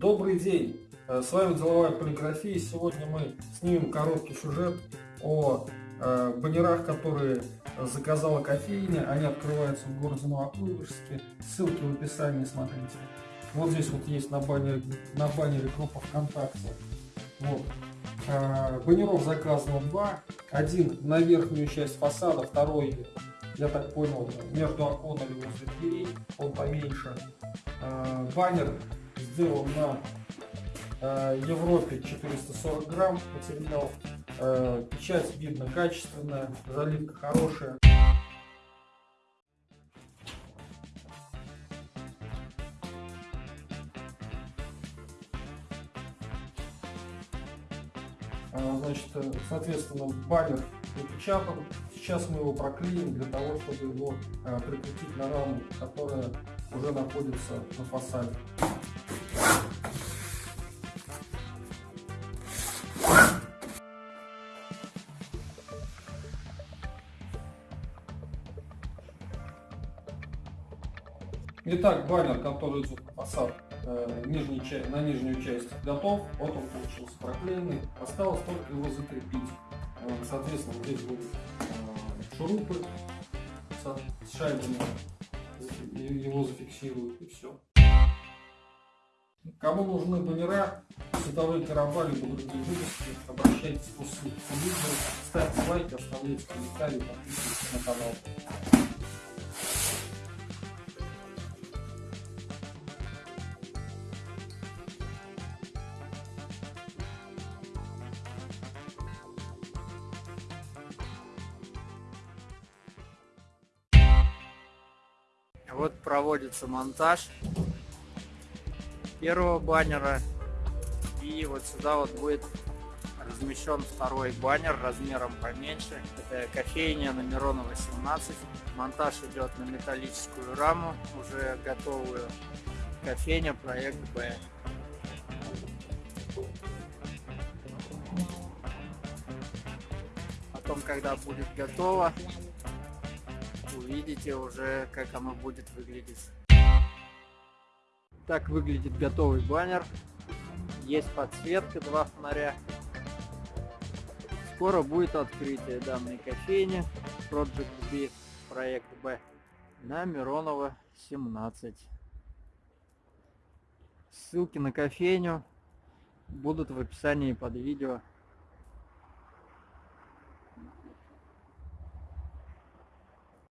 Добрый день! Э, с вами Деловая полиграфия. Сегодня мы снимем короткий сюжет о э, баннерах, которые заказала кофейня. Они открываются в городе Новокуйбышевске. Ссылки в описании смотрите. Вот здесь вот есть на баннере, на баннере группа ВКонтакте. Вот. Э, баннеров заказано два. Один на верхнюю часть фасада, второй, я так понял, между оконами возле дверей, он поменьше. Баннер сделан на э, Европе 440 грамм материал. Э, печать видно качественная, заливка хорошая. Значит, соответственно, баннер напечатан. Сейчас мы его проклеим для того, чтобы его прикрепить на раму, которая уже находится на фасаде. Итак, баннер, который идет на фасад э, нижней, на нижнюю часть, готов. Вот он получился проклеенный. Осталось только его закрепить. Э, соответственно, здесь будут э, шурупы с шайбами. Его зафиксируют и все. Кому нужны баннера, световые короба, либо другие выпуски, обращайтесь по ссылке видео, ставьте лайки, оставляйте комментарии, подписывайтесь на канал. Вот проводится монтаж первого баннера. И вот сюда вот будет размещен второй баннер размером поменьше. Это кофейня на Миронова 17. Монтаж идет на металлическую раму, уже готовую. Кофейня проект Б. Потом, когда будет готово, увидите уже, как оно будет выглядеть. Так выглядит готовый баннер. Есть подсветка, два фонаря. Скоро будет открытие данной кофейни Project B, проект B на Миронова 17. Ссылки на кофейню будут в описании под видео.